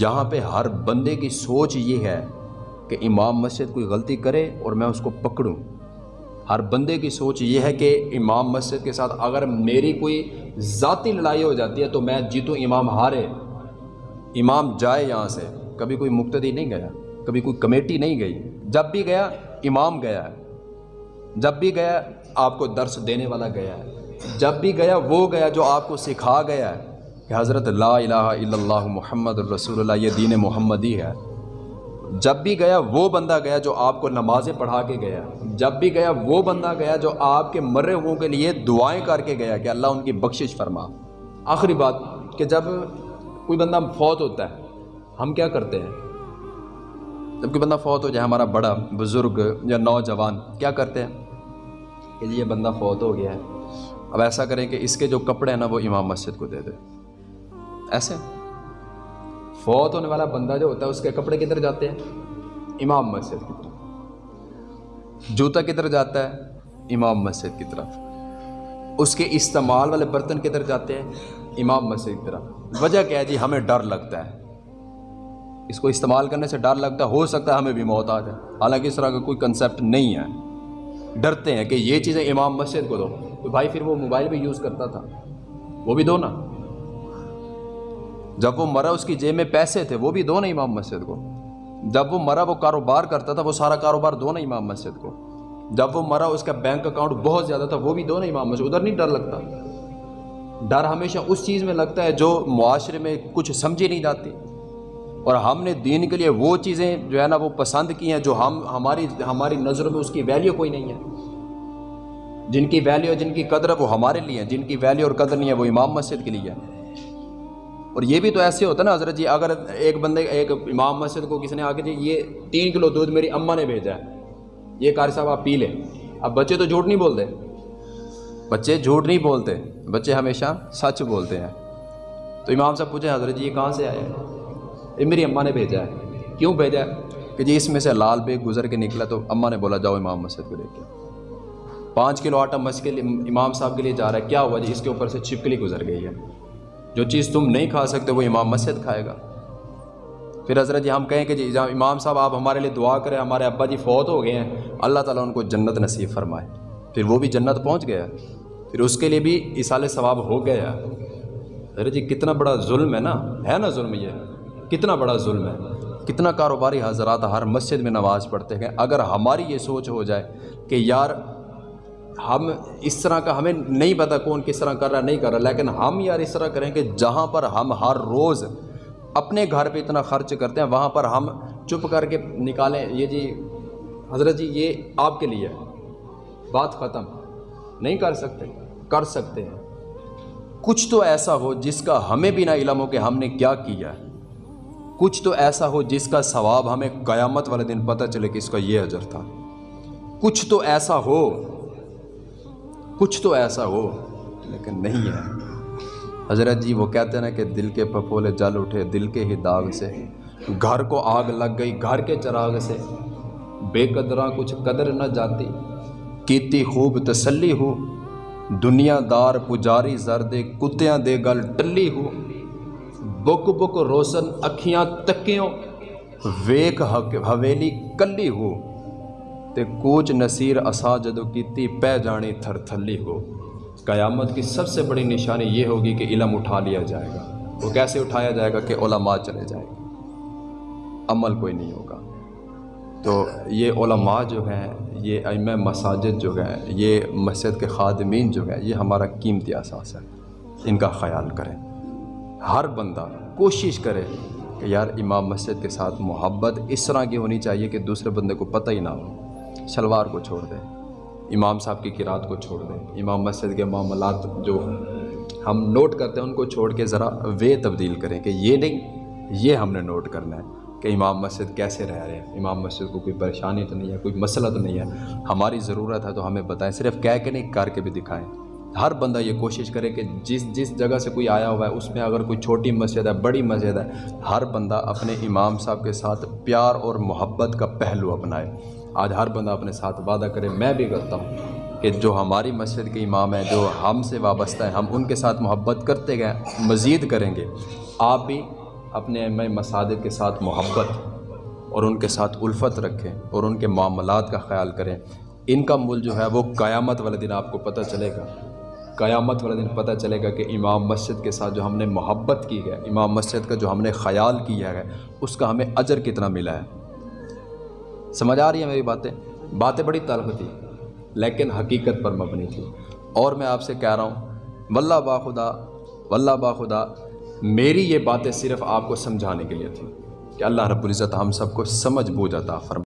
یہاں پہ ہر بندے کی سوچ یہ ہے کہ امام مسجد کوئی غلطی کرے اور میں اس کو پکڑوں۔ ہر بندے کی سوچ یہ ہے کہ امام مسجد کے ساتھ اگر میری کوئی ذاتی لڑائی ہو جاتی ہے تو میں جیتوں، امام ہارے۔ امام جائے یہاں سے۔ کبھی کوئی مقتدی نہیں گیا، کبھی کوئی کمیٹی نہیں گئی۔ جب بھی گیا، امام گیا ہے۔ جب بھی گیا، آپ کو درس دینے والا گیا ہے۔ جب بھی گیا، وہ گیا جو آپ کو سکھا گیا ہے۔ کہ حضرت لا الہ الا اللہ محمد الرسول اللہ، یہ دین محمدی ہے۔ جب بھی گیا وہ بندہ گیا جو آپ کو نمازیں پڑھا کے گیا۔ جب بھی گیا وہ بندہ گیا جو آپ کے مرے ہوئوں کے لیے دعائیں کر کے گیا کہ اللہ ان کی بخشش فرما۔ آخری بات کہ جب کوئی بندہ فوت ہوتا ہے، ہم کیا کرتے ہیں؟ جب کوئی بندہ فوت ہو، جائے ہمارا بڑا بزرگ یا نوجوان، کیا کرتے ہیں؟ کہ جی، یہ بندہ فوت ہو گیا ہے۔ اب ایسا کریں کہ اس کے جو کپڑے ہیں نا، وہ امام مسجد کو دے دے۔ ایسے۔ فوت ہونے والا بندہ جو ہوتا ہے، اس کے کپڑے کدھر جاتے ہیں؟ امام مسجد کی طرف۔ جوتا کدھر جاتا ہے؟ امام مسجد کی طرف۔ اس کے استعمال والے برتن کدھر جاتے ہیں؟ امام مسجد کی طرف۔ وجہ کیا ہے جی؟ ہمیں ڈر لگتا ہے۔ اس کو استعمال کرنے سے ڈر لگتا ہے۔ ہو سکتا ہے ہمیں بھی موت آ جائے۔ حالانکہ اس طرح کا کوئی کنسیپٹ نہیں ہے۔ ڈرتے ہیں کہ یہ چیزیں امام مسجد کو دو۔ تو بھائی پھر وہ موبائل بھی یوز کرتا تھا۔ وہ بھی دو نا۔ جب وہ مرا اس کی جیب میں پیسے تھے، وہ بھی دو نا امام مسجد کو۔ جب وہ مرا، وہ کاروبار کرتا تھا، وہ سارا کاروبار دو نا امام مسجد کو۔ جب وہ مرا، اس کا بینک اکاؤنٹ بہت زیادہ تھا، وہ بھی دو نا امام مسجد۔ ادھر نہیں ڈر لگتا۔ ڈر ہمیشہ اس چیز میں لگتا ہے جو معاشرے میں کچھ سمجھی نہیں جاتی۔ اور ہم نے دین کے لیے وہ چیزیں جو ہے نا، وہ پسند کی ہیں جو ہم، ہماری ہماری نظروں میں اس کی ویلیو کوئی نہیں ہے۔ جن کی ویلیو جن کی قدر ہے، وہ ہمارے لیے ہیں۔ جن کی ویلیو اور قدر نہیں ہے، وہ امام مسجد کے لیے ہے اور یہ بھی تو ایسے ہوتا نا، حضرت جی اگر ایک بندے، ایک امام مسجد کو کسی نے آ کے جی یہ تین کلو دودھ میری اماں نے بھیجا ہے، یہ قاری صاحب آپ پی لیں۔ اب بچے تو جھوٹ نہیں بولتے۔ بچے جھوٹ نہیں بولتے، بچے ہمیشہ سچ بولتے ہیں۔ تو امام صاحب پوچھیں حضرت جی یہ کہاں سے آئے؟ یہ میری اماں نے بھیجا ہے۔ کیوں بھیجا ہے؟ کہ جی اس میں سے لال بیگ گزر کے نکلا تو اماں نے بولا، جاؤ امام مسجد کو دیکھ کے پانچ کلو آٹا مسجد امام صاحب کے لیے جا رہا ہے۔ کیا ہوا جی؟ اس کے اوپر سے چھپکلی گزر گئی ہے۔ جو چیز تم نہیں کھا سکتے وہ امام مسجد کھائے گا۔ پھر حضرت جی ہم کہیں کہ جی امام صاحب، آپ ہمارے لیے دعا کریں، ہمارے ابا جی فوت ہو گئے ہیں، اللہ تعالیٰ ان کو جنت نصیب فرمائے۔ پھر وہ بھی جنت پہنچ گیا۔ پھر اس کے لیے بھی اصال ثواب ہو گیا۔ حضرت جی کتنا بڑا ظلم ہے نا؟ ہے نا ظلم یہ۔ کتنا بڑا ظلم ہے۔ کتنا کاروباری حضرات ہر مسجد میں نماز پڑھتے ہیں۔ اگر ہماری یہ سوچ ہو جائے کہ یار ہم اس طرح کا ہمیں نہیں پتہ کون کس طرح کر رہا نہیں کر رہا، لیکن ہم یار اس طرح کریں کہ جہاں پر ہم ہر روز اپنے گھر پہ اتنا خرچ کرتے ہیں، وہاں پر ہم چپ کر کے نکالیں۔ یہ جی حضرت جی یہ آپ کے لیے بات ختم۔ نہیں کر سکتے کر سکتے ہیں۔ کچھ تو ایسا ہو جس کا ہمیں بھی نہ علم ہو کہ ہم نے کیا کیا ہے۔ کچھ تو ایسا ہو جس کا ثواب ہمیں قیامت والے دن پتہ چلے کہ اس کا یہ اجر تھا۔ کچھ تو ایسا ہو کچھ تو ایسا ہو، لیکن نہیں ہے۔ حضرت جی وہ کہتے ہیں نا کہ دل کے پپولے جل اٹھے، دل کے ہی داغ سے۔ گھر کو آگ لگ گئی، گھر کے چراغ سے۔ بے قدراں کچھ قدر نہ جاتی۔ کیتی خوب تسلی ہو۔ دنیا دار پجاری زرد کتیاں دے گل ٹلی ہو۔ بک بک روشن اکھیاں تکیوں۔ ویک حویلی کلی ہو۔ تے کوچ نصیر اسا جدو کیتی پہ جانی تھر تھلی ہو۔ قیامت کی سب سے بڑی نشانی یہ ہوگی کہ علم اٹھا لیا جائے گا۔ وہ کیسے اٹھایا جائے گا کہ علماء چلے جائے گا عمل کوئی نہیں ہوگا۔ تو یہ علماء جو ہیں، یہ ام مساجد جو ہیں، یہ مسجد کے خادمین جو ہیں، یہ ہمارا قیمتی احساس ہے۔ ان کا خیال کریں۔ ہر بندہ کوشش کرے کہ یار امام مسجد کے ساتھ محبت اس طرح کی ہونی چاہیے کہ دوسرے بندے کو پتہ ہی نہ ہو۔ شلوار کو چھوڑ دیں، امام صاحب کی قرات کو چھوڑ دیں، امام مسجد کے معاملات جو ہم نوٹ کرتے ہیں ان کو چھوڑ کے ذرا وے تبدیل کریں کہ یہ نہیں، یہ ہم نے نوٹ کرنا ہے کہ امام مسجد کیسے رہ رہے ہیں۔ امام مسجد کو کوئی پریشانی تو نہیں ہے، کوئی مسئلہ تو نہیں ہے۔ ہماری ضرورت ہے تو ہمیں بتائیں، صرف کہہ کے نہیں، کر کے بھی دکھائیں۔ ہر بندہ یہ کوشش کرے کہ جس جس جگہ سے کوئی آیا ہوا ہے، اس میں اگر کوئی چھوٹی مسجد ہے، بڑی مسجد ہے، ہر بندہ اپنے امام صاحب کے ساتھ پیار اور محبت کا پہلو اپنائے۔ آج ہر بندہ اپنے ساتھ وعدہ کرے، میں بھی کرتا ہوں کہ جو ہماری مسجد کے امام ہیں، جو ہم سے وابستہ ہیں، ہم ان کے ساتھ محبت کرتے گئے، مزید کریں گے۔ آپ بھی اپنے ام مساجد کے ساتھ محبت اور ان کے ساتھ الفت رکھیں اور ان کے معاملات کا خیال کریں۔ ان کا مل جو ہے، وہ قیامت والے دن آپ کو پتہ چلے گا۔ قیامت والے دن پتہ چلے گا کہ امام مسجد کے ساتھ جو ہم نے محبت کی ہے، امام مسجد کا جو ہم نے خیال کیا ہے، اس کا ہمیں اجر کتنا ملا ہے۔ سمجھ آ رہی ہیں میری باتیں؟ باتیں بڑی تلخ تھی، لیکن حقیقت پر مبنی تھی۔ اور میں آپ سے کہہ رہا ہوں، واللہ باخدا واللہ باخدا میری یہ باتیں صرف آپ کو سمجھانے کے لیے تھیں کہ اللہ رب العزت ہم سب کو سمجھ بوجھ عطا فرما